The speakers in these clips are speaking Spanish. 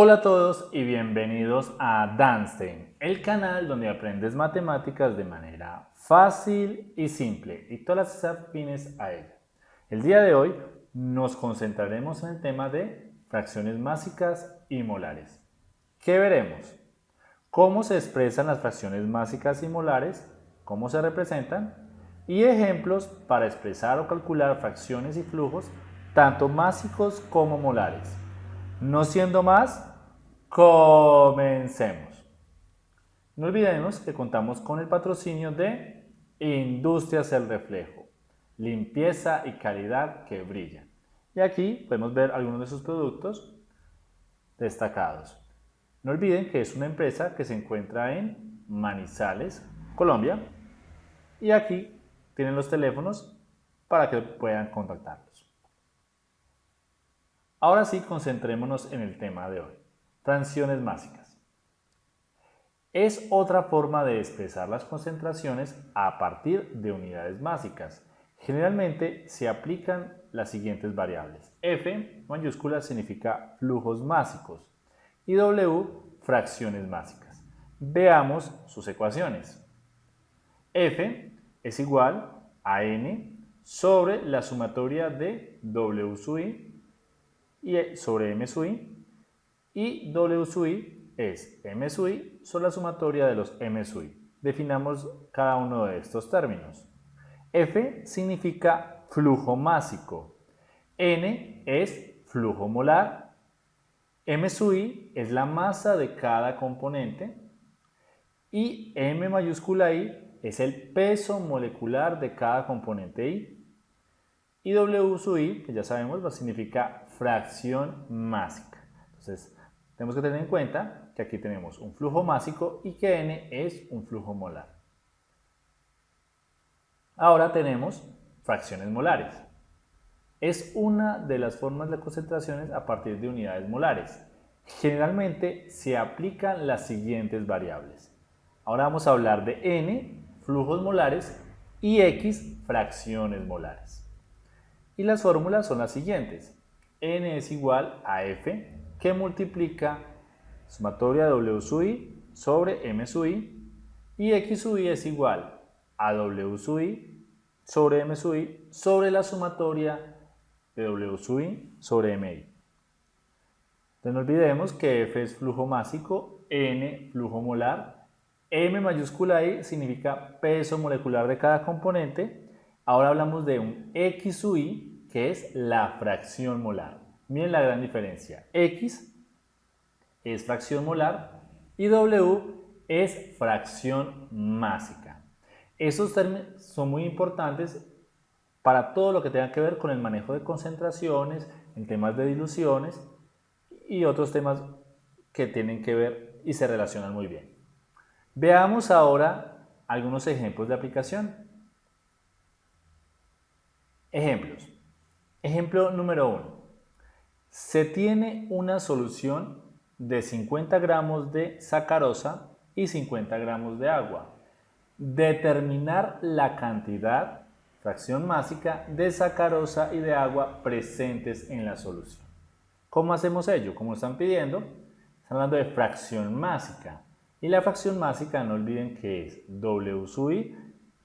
Hola a todos y bienvenidos a Danstein, el canal donde aprendes matemáticas de manera fácil y simple y todas las afines a ella. El día de hoy nos concentraremos en el tema de fracciones másicas y molares. ¿Qué veremos? Cómo se expresan las fracciones másicas y molares, cómo se representan y ejemplos para expresar o calcular fracciones y flujos tanto másicos como molares. No siendo más, comencemos. No olvidemos que contamos con el patrocinio de Industrias El Reflejo, limpieza y calidad que brillan. Y aquí podemos ver algunos de sus productos destacados. No olviden que es una empresa que se encuentra en Manizales, Colombia. Y aquí tienen los teléfonos para que puedan contactarlos. Ahora sí, concentrémonos en el tema de hoy. Fracciones másicas. Es otra forma de expresar las concentraciones a partir de unidades másicas. Generalmente se aplican las siguientes variables. F mayúscula significa flujos másicos y W fracciones másicas. Veamos sus ecuaciones. F es igual a N sobre la sumatoria de W sub I y e sobre M sub i y W sub i es M sub i sobre la sumatoria de los M sub i. Definamos cada uno de estos términos. F significa flujo másico, N es flujo molar, M sub i es la masa de cada componente y M mayúscula I es el peso molecular de cada componente I. Y W sub i, que ya sabemos, significa fracción másica. Entonces, tenemos que tener en cuenta que aquí tenemos un flujo másico y que n es un flujo molar. Ahora tenemos fracciones molares. Es una de las formas de concentraciones a partir de unidades molares. Generalmente se aplican las siguientes variables. Ahora vamos a hablar de n, flujos molares, y x, fracciones molares. Y las fórmulas son las siguientes n es igual a f que multiplica sumatoria W sub i sobre M sub i y X sub i es igual a W sub i sobre M sub i sobre la sumatoria de W sub i sobre MI. Entonces no olvidemos que F es flujo másico, N flujo molar, M mayúscula I significa peso molecular de cada componente. Ahora hablamos de un X sub i que es la fracción molar. Miren la gran diferencia. X es fracción molar y W es fracción másica. Esos términos son muy importantes para todo lo que tenga que ver con el manejo de concentraciones, en temas de diluciones y otros temas que tienen que ver y se relacionan muy bien. Veamos ahora algunos ejemplos de aplicación. Ejemplos. Ejemplo número 1. Se tiene una solución de 50 gramos de sacarosa y 50 gramos de agua. Determinar la cantidad, fracción másica, de sacarosa y de agua presentes en la solución. ¿Cómo hacemos ello? Como están pidiendo, están hablando de fracción másica. Y la fracción másica, no olviden que es W sub i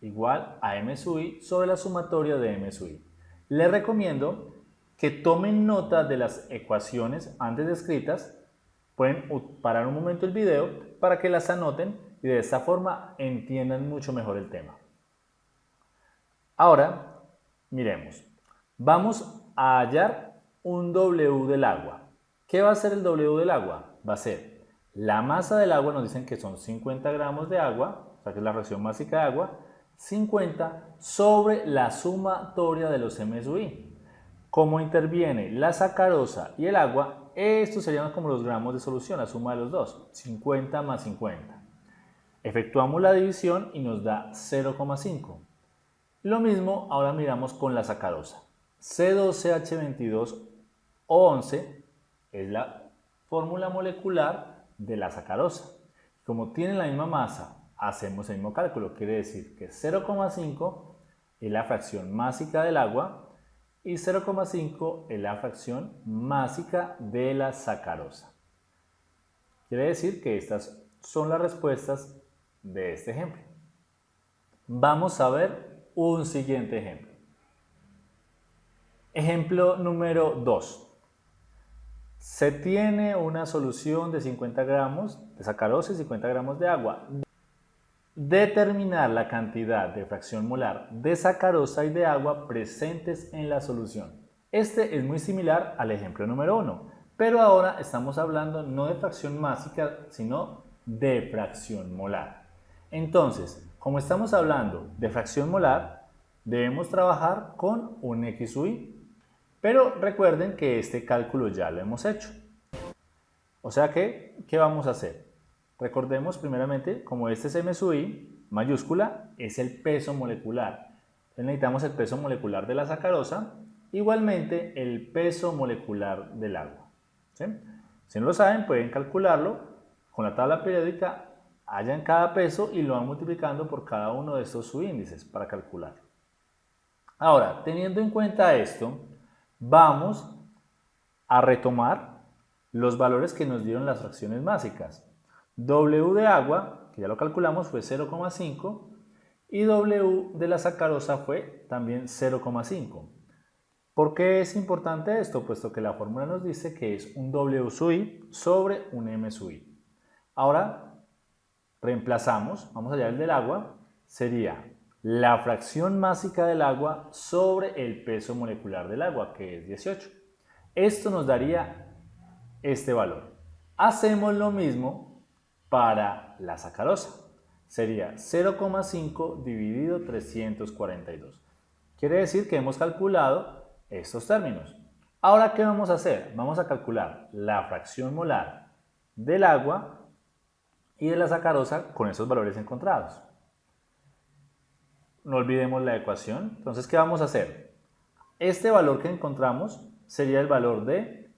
igual a M sub i sobre la sumatoria de M sub i. Les recomiendo que tomen nota de las ecuaciones antes descritas. Pueden parar un momento el video para que las anoten y de esta forma entiendan mucho mejor el tema. Ahora, miremos. Vamos a hallar un W del agua. ¿Qué va a ser el W del agua? Va a ser la masa del agua, nos dicen que son 50 gramos de agua, o sea que es la fracción másica de agua, 50 sobre la sumatoria de los MSUI. Como interviene la sacarosa y el agua, estos serían como los gramos de solución, la suma de los dos, 50 más 50. Efectuamos la división y nos da 0,5. Lo mismo ahora miramos con la sacarosa. C12H22O11 es la fórmula molecular de la sacarosa. Como tienen la misma masa hacemos el mismo cálculo, quiere decir que 0,5 es la fracción másica del agua y 0,5 es la fracción másica de la sacarosa. Quiere decir que estas son las respuestas de este ejemplo. Vamos a ver un siguiente ejemplo. Ejemplo número 2. Se tiene una solución de 50 gramos de sacarosa y 50 gramos de agua. Determinar la cantidad de fracción molar de sacarosa y de agua presentes en la solución. Este es muy similar al ejemplo número 1, pero ahora estamos hablando no de fracción másica, sino de fracción molar. Entonces, como estamos hablando de fracción molar, debemos trabajar con un XUI. Pero recuerden que este cálculo ya lo hemos hecho. O sea que, ¿qué vamos a hacer? Recordemos primeramente, como este es MSUI, mayúscula, es el peso molecular. Entonces necesitamos el peso molecular de la sacarosa, igualmente el peso molecular del agua. Si no lo saben, pueden calcularlo con la tabla periódica, hallan cada peso y lo van multiplicando por cada uno de estos subíndices para calcular. Ahora, teniendo en cuenta esto, vamos a retomar los valores que nos dieron las fracciones básicas. W de agua, que ya lo calculamos, fue 0,5 y W de la sacarosa fue también 0,5. ¿Por qué es importante esto? Puesto que la fórmula nos dice que es un W sub I sobre un M sub I. Ahora reemplazamos, vamos allá el del agua, sería la fracción másica del agua sobre el peso molecular del agua, que es 18. Esto nos daría este valor. Hacemos lo mismo para la sacarosa. Sería 0,5 dividido 342. Quiere decir que hemos calculado estos términos. Ahora, ¿qué vamos a hacer? Vamos a calcular la fracción molar del agua y de la sacarosa con esos valores encontrados. No olvidemos la ecuación. Entonces, ¿qué vamos a hacer? Este valor que encontramos sería el valor de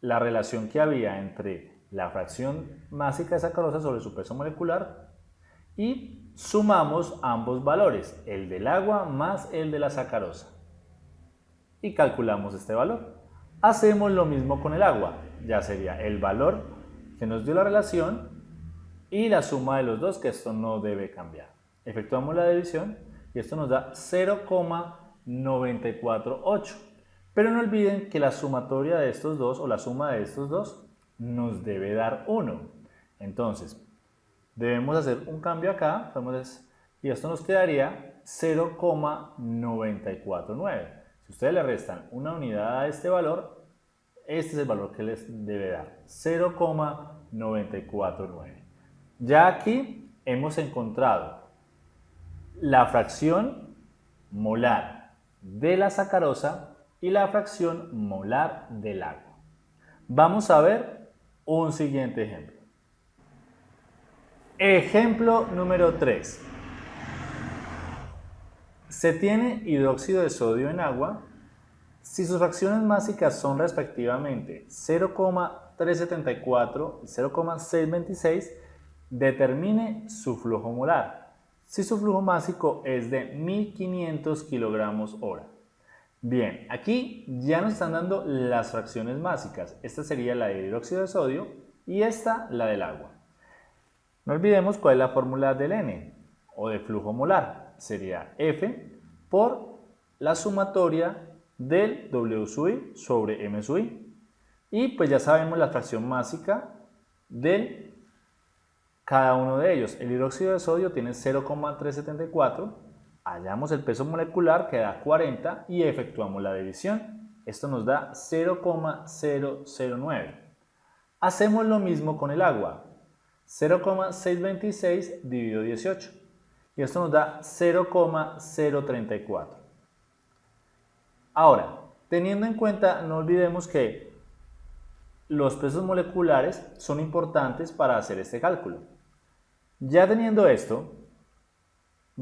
la relación que había entre la fracción másica de sacarosa sobre su peso molecular y sumamos ambos valores, el del agua más el de la sacarosa y calculamos este valor. Hacemos lo mismo con el agua, ya sería el valor que nos dio la relación y la suma de los dos, que esto no debe cambiar. Efectuamos la división y esto nos da 0,948. Pero no olviden que la sumatoria de estos dos o la suma de estos dos nos debe dar 1. Entonces, debemos hacer un cambio acá y esto nos quedaría 0,949. Si ustedes le restan una unidad a este valor, este es el valor que les debe dar, 0,949. Ya aquí hemos encontrado la fracción molar de la sacarosa y la fracción molar del agua. Vamos a ver un siguiente ejemplo. Ejemplo número 3. Se tiene hidróxido de sodio en agua si sus fracciones básicas son respectivamente 0,374 y 0,626, determine su flujo molar. Si su flujo másico es de 1500 kilogramos hora. Bien, aquí ya nos están dando las fracciones básicas. Esta sería la de hidróxido de sodio y esta la del agua. No olvidemos cuál es la fórmula del N o de flujo molar sería F por la sumatoria del W sub sobre M sub Y pues ya sabemos la fracción másica de cada uno de ellos. El hidróxido de sodio tiene 0,374, hallamos el peso molecular que da 40 y efectuamos la división. Esto nos da 0,009. Hacemos lo mismo con el agua. 0,626 dividido 18 y esto nos da 0,034. Ahora, teniendo en cuenta, no olvidemos que los pesos moleculares son importantes para hacer este cálculo. Ya teniendo esto,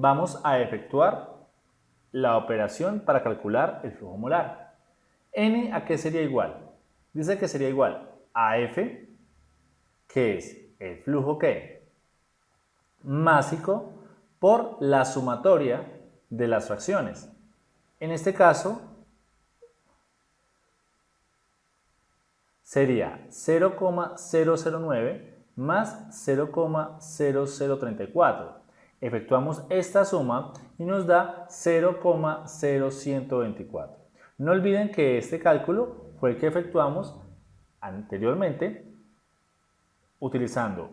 vamos a efectuar la operación para calcular el flujo molar. N a qué sería igual? Dice que sería igual a F, que es el flujo que másico por la sumatoria de las fracciones. En este caso, sería 0,009 más 0,0034. Efectuamos esta suma y nos da 0,0124. No olviden que este cálculo fue el que efectuamos anteriormente utilizando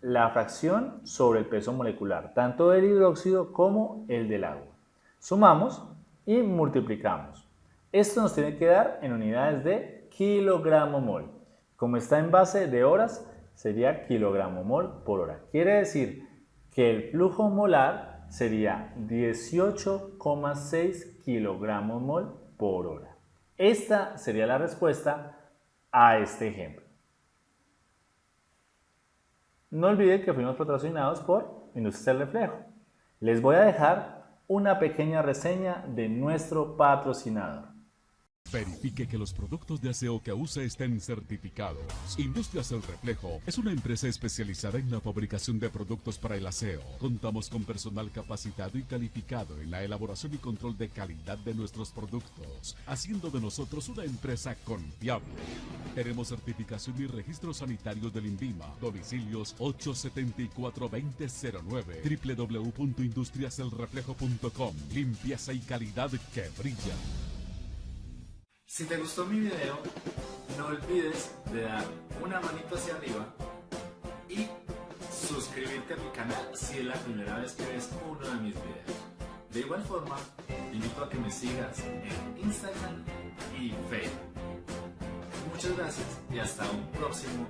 la fracción sobre el peso molecular, tanto del hidróxido como el del agua. Sumamos y multiplicamos. Esto nos tiene que dar en unidades de kilogramo mol. Como está en base de horas, sería kilogramo mol por hora. Quiere decir que el flujo molar sería 18,6 kilogramos mol por hora. Esta sería la respuesta a este ejemplo. No olviden que fuimos patrocinados por Industria del Reflejo. Les voy a dejar una pequeña reseña de nuestro patrocinador. Verifique que los productos de aseo que use estén certificados. Industrias El Reflejo es una empresa especializada en la fabricación de productos para el aseo. Contamos con personal capacitado y calificado en la elaboración y control de calidad de nuestros productos, haciendo de nosotros una empresa confiable. Tenemos certificación y registros sanitarios del INVIMA. Domicilios 874-2009 www.industriaselreflejo.com Limpieza y calidad que brilla. Si te gustó mi video, no olvides de dar una manito hacia arriba y suscribirte a mi canal si es la primera vez que ves uno de mis videos. De igual forma, te invito a que me sigas en Instagram y Facebook. Muchas gracias y hasta un próximo